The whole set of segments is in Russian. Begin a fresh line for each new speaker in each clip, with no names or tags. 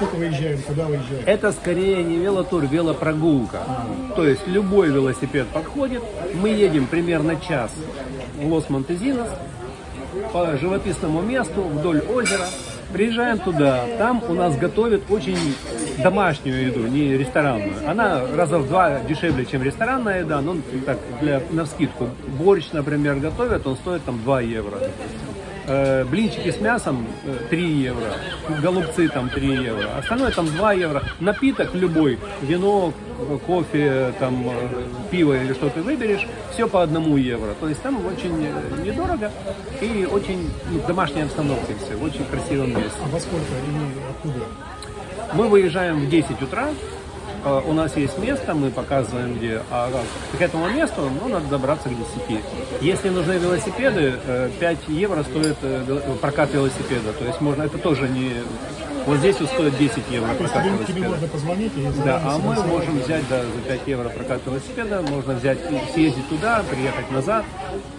или куда выезжаете?
Это скорее не велотур, велопрогулка. То есть любой велосипед подходит. Мы едем примерно час в Лос-Монтезинос по живописному месту вдоль озера. Приезжаем туда, там у нас готовят очень домашнюю еду, не ресторанную. Она раза в два дешевле, чем ресторанная еда, но так, для, на скидку. Борщ, например, готовят, он стоит там 2 евро. Э, блинчики с мясом э, 3 евро, голубцы там 3 евро, остальное там 2 евро. Напиток любой, вино, кофе, там, э, пиво или что ты выберешь, все по одному евро. То есть там очень э, недорого и очень ну, в домашней обстановке все, в очень красивом месте.
А во сколько и откуда?
Мы выезжаем в 10 утра, э, у нас есть место, мы показываем где, а к этому месту ну, надо добраться к 10. Если нужны велосипеды, э, 5 евро стоит э, прокат велосипеда, то есть можно, это тоже не... Вот здесь вот стоит 10 евро
То
прокат
тебе, можно позвонить и
Да, а мы можем взять да, за 5 евро прокат велосипеда, можно взять и съездить туда, приехать назад,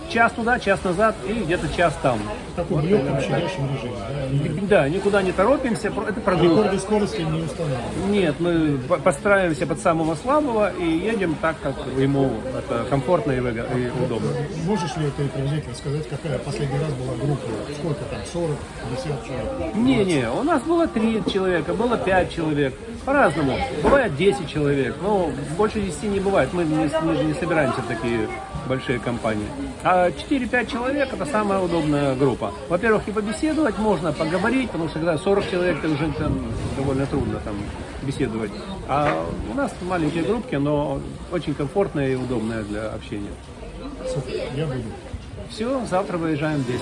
час туда, час назад и где-то час там.
в таком легком щадящем режиме. Да? И
Да, никуда не торопимся, это прогулка.
Рекорды скорости не устанавливают.
Нет, мы по- подстраиваемся под самого слабого и едем так, как ему это комфортно и, и удобно.
Можешь ли ты приблизительно сказать, какая последний раз была группа? Сколько там? 40, 50 человек?
Не-не, у нас было три человека, было пять человек, по-разному. Бывает 10 человек, но больше 10 не бывает, мы не, мы же не собираемся в такие большие компании. А 4-5 человек это самая удобная группа. Во-первых, и побеседовать можно, поговорить, потому что когда 40 человек, это уже там, довольно трудно там беседовать. А у нас маленькие группки, но очень комфортные и удобные для общения.
Супер, я буду.
Все, завтра выезжаем в 10.